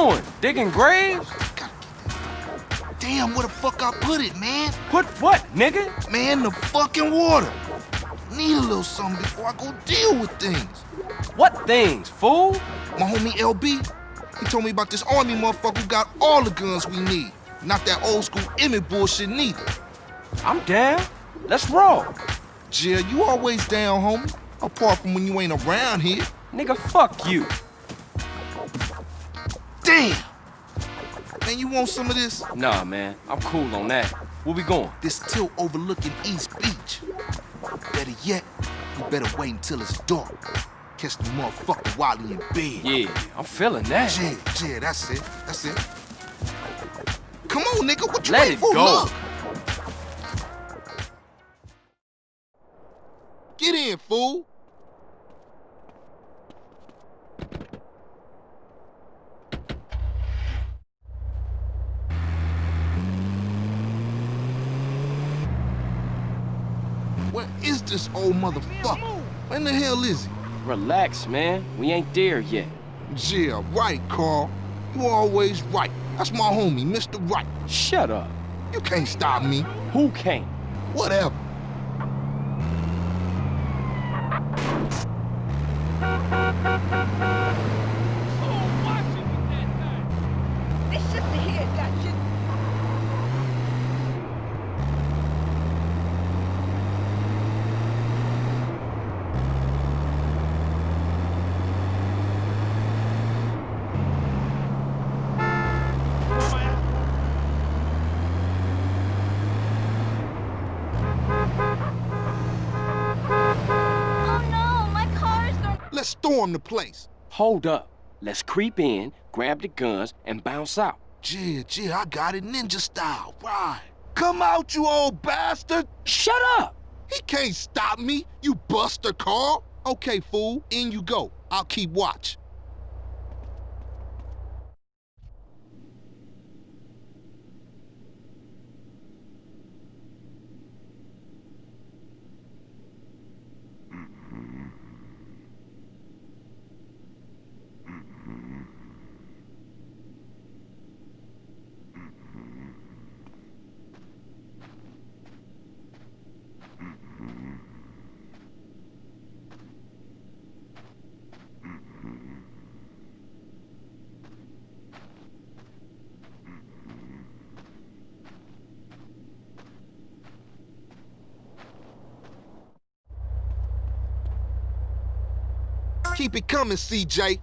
doing? Digging graves? Damn, where the fuck I put it, man? Put what, nigga? Man, the fucking water. Need a little something before I go deal with things. What things, fool? My homie LB, he told me about this army motherfucker who got all the guns we need. Not that old school Emmet bullshit neither. I'm down. Let's roll. Jill, you always down, homie. Apart from when you ain't around here. Nigga, fuck you. Damn! Man, you want some of this? Nah, man. I'm cool on that. Where we going? This tilt overlooking East Beach. Better yet, you better wait until it's dark. Catch the motherfucker while he in bed. Yeah, I'm feeling that. Yeah, yeah, that's it. That's it. Come on, nigga. What you Let waiting it for? go. Look. Get in, fool. Where is this old motherfucker? When the hell is he? Relax, man. We ain't there yet. Yeah, right, Carl. You always right. That's my homie, Mr. Right. Shut up. You can't stop me. Who can't? Whatever. This shit here, that shit. Oh no, my car is going. Let's storm the place. Hold up. Let's creep in, grab the guns, and bounce out. Yeah, yeah, I got it ninja style. Right. Come out, you old bastard. Shut up! He can't stop me, you buster, Carl. Okay, fool, in you go. I'll keep watch. Keep it coming, CJ.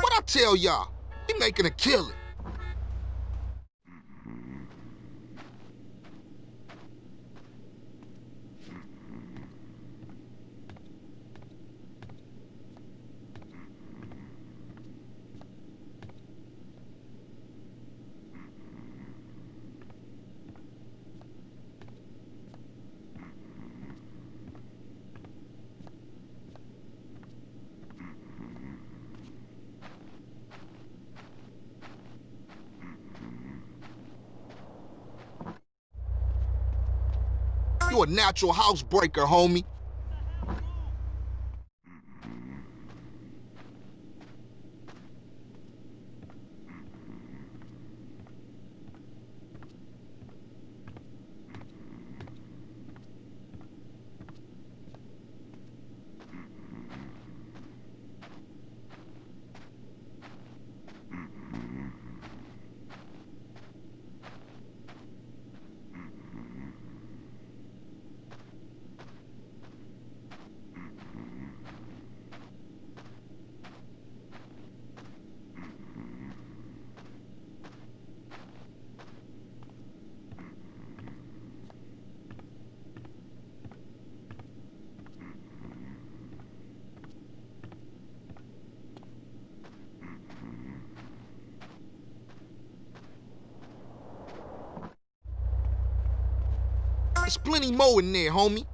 What Tell y'all? He making a killing. You a natural housebreaker, homie. There's plenty more in there, homie.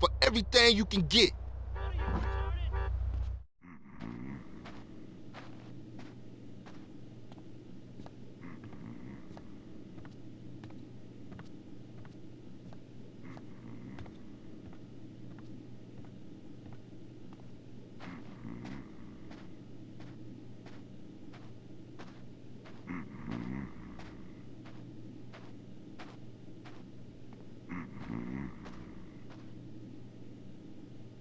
For everything you can get.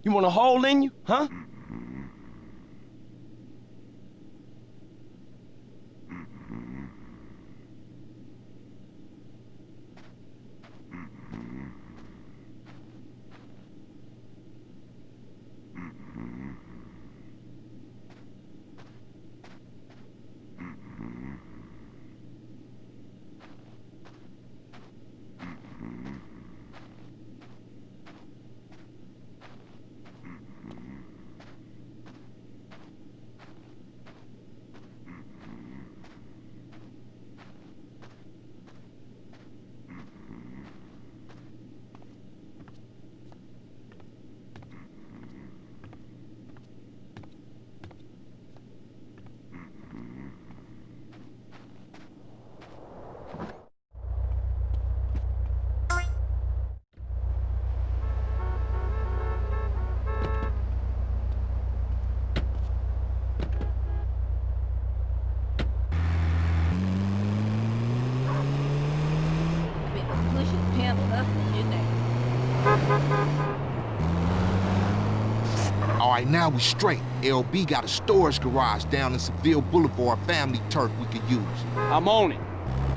You want a hole in you, huh? Been pushing pimp up in there. All right, now we straight. LB got a storage garage down in Seville Boulevard family turf we could use. I'm on it.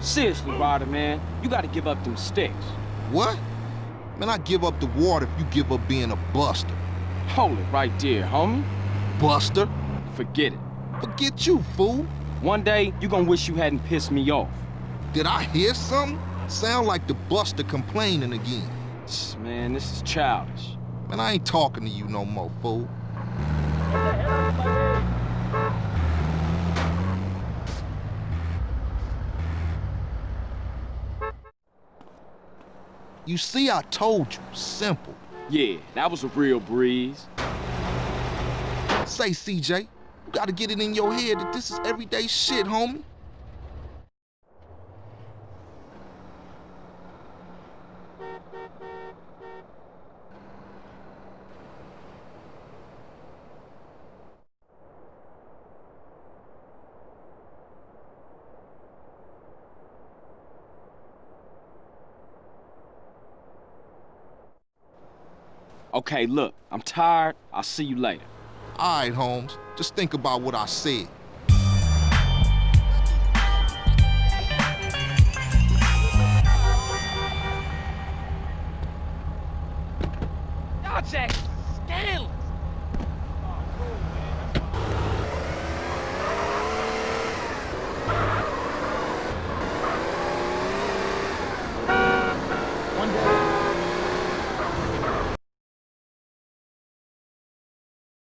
Seriously, Ryder, man, you gotta give up them sticks. What? Man, I give up the water if you give up being a buster. Hold it right there, homie. Buster? Forget it. Forget you, fool. One day, you gonna wish you hadn't pissed me off. Did I hear something? Sound like the buster complaining again. Man, this is childish. Man, I ain't talking to you no more, fool. You see, I told you. Simple. Yeah, that was a real breeze. Say, CJ, you gotta get it in your head that this is everyday shit, homie. Okay, look, I'm tired. I'll see you later. All right, Holmes. Just think about what I said. Dog check.